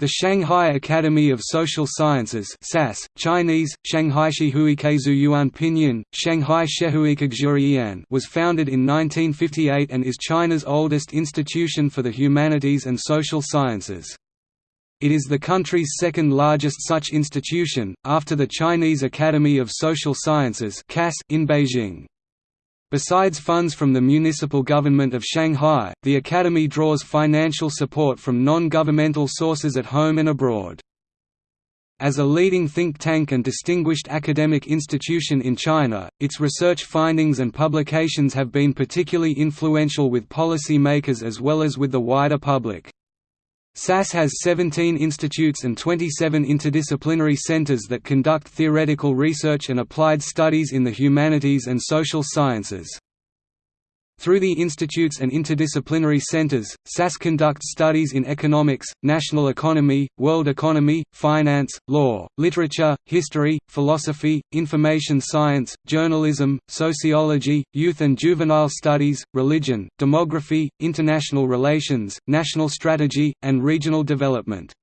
The Shanghai Academy of Social Sciences SAS, Chinese, Shanghai Yuan Pinyin, Shanghai was founded in 1958 and is China's oldest institution for the humanities and social sciences. It is the country's second largest such institution, after the Chinese Academy of Social Sciences in Beijing. Besides funds from the municipal government of Shanghai, the Academy draws financial support from non-governmental sources at home and abroad. As a leading think tank and distinguished academic institution in China, its research findings and publications have been particularly influential with policy makers as well as with the wider public. SAS has 17 institutes and 27 interdisciplinary centers that conduct theoretical research and applied studies in the humanities and social sciences. Through the institutes and interdisciplinary centers, SAS conducts studies in economics, national economy, world economy, finance, law, literature, history, philosophy, information science, journalism, sociology, youth and juvenile studies, religion, demography, international relations, national strategy, and regional development.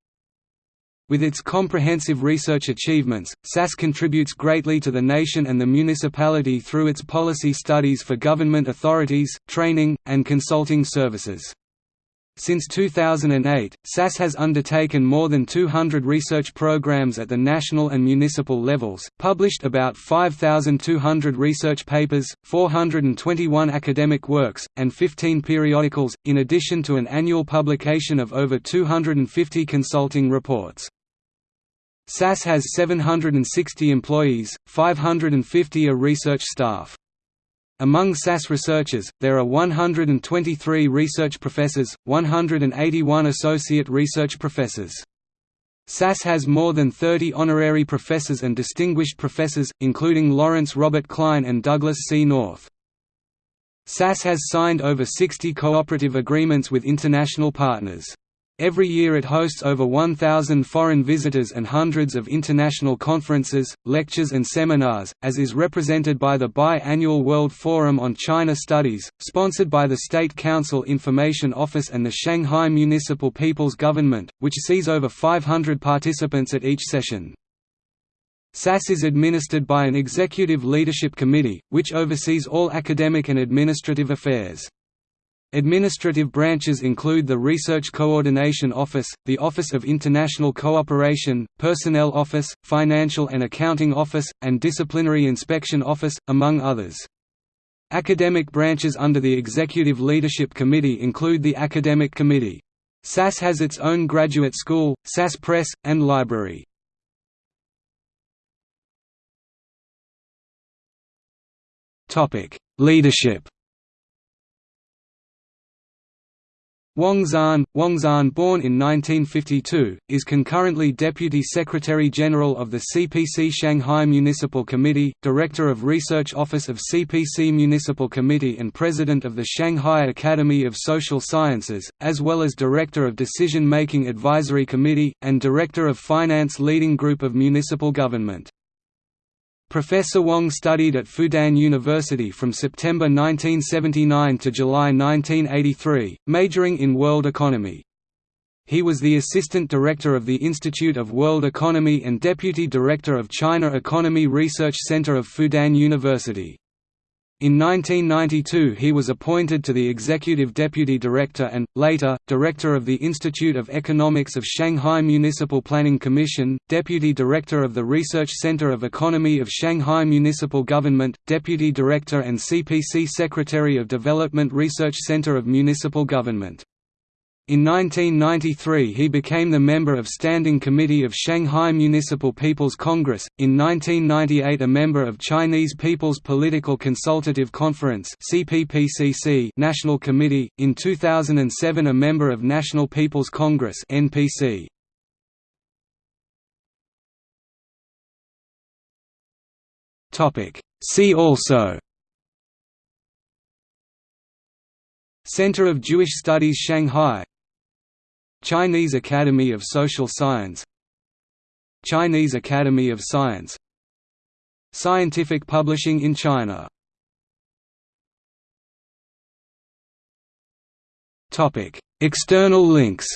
With its comprehensive research achievements, SAS contributes greatly to the nation and the municipality through its policy studies for government authorities, training, and consulting services. Since 2008, SAS has undertaken more than 200 research programs at the national and municipal levels, published about 5,200 research papers, 421 academic works, and 15 periodicals, in addition to an annual publication of over 250 consulting reports. SAS has 760 employees, 550 are research staff. Among SAS researchers, there are 123 research professors, 181 associate research professors. SAS has more than 30 honorary professors and distinguished professors, including Lawrence Robert Klein and Douglass C. North. SAS has signed over 60 cooperative agreements with international partners. Every year it hosts over 1,000 foreign visitors and hundreds of international conferences, lectures and seminars, as is represented by the bi-annual World Forum on China Studies, sponsored by the State Council Information Office and the Shanghai Municipal People's Government, which sees over 500 participants at each session. SAS is administered by an Executive Leadership Committee, which oversees all academic and administrative affairs. Administrative branches include the Research Coordination Office, the Office of International Cooperation, Personnel Office, Financial and Accounting Office, and Disciplinary Inspection Office, among others. Academic branches under the Executive Leadership Committee include the Academic Committee. SAS has its own graduate school, SAS Press, and library. Leadership Wang Zhan, Wang Zhan born in 1952, is concurrently Deputy Secretary-General of the CPC Shanghai Municipal Committee, Director of Research Office of CPC Municipal Committee and President of the Shanghai Academy of Social Sciences, as well as Director of Decision-Making Advisory Committee, and Director of Finance Leading Group of Municipal Government. Professor Wang studied at Fudan University from September 1979 to July 1983, majoring in world economy. He was the Assistant Director of the Institute of World Economy and Deputy Director of China Economy Research Center of Fudan University. In 1992 he was appointed to the Executive Deputy Director and, later, Director of the Institute of Economics of Shanghai Municipal Planning Commission, Deputy Director of the Research Center of Economy of Shanghai Municipal Government, Deputy Director and CPC Secretary of Development Research Center of Municipal Government. In 1993 he became the member of Standing Committee of Shanghai Municipal People's Congress, in 1998 a member of Chinese People's Political Consultative Conference National Committee, in 2007 a member of National People's Congress NPC. See also Center of Jewish Studies Shanghai Chinese Academy of Social Science Chinese Academy of Science Scientific publishing in China. External links.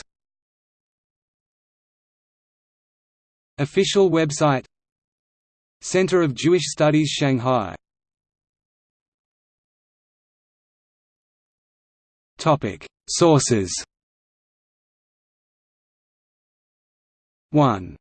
Official website. Center of Jewish Studies Shanghai. Sources 1